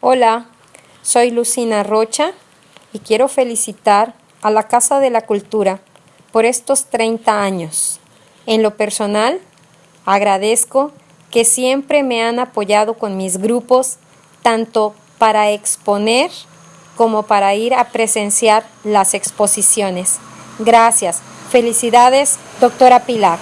Hola, soy Lucina Rocha y quiero felicitar a la Casa de la Cultura por estos 30 años. En lo personal, agradezco que siempre me han apoyado con mis grupos, tanto para exponer como para ir a presenciar las exposiciones. Gracias. Felicidades, doctora Pilar.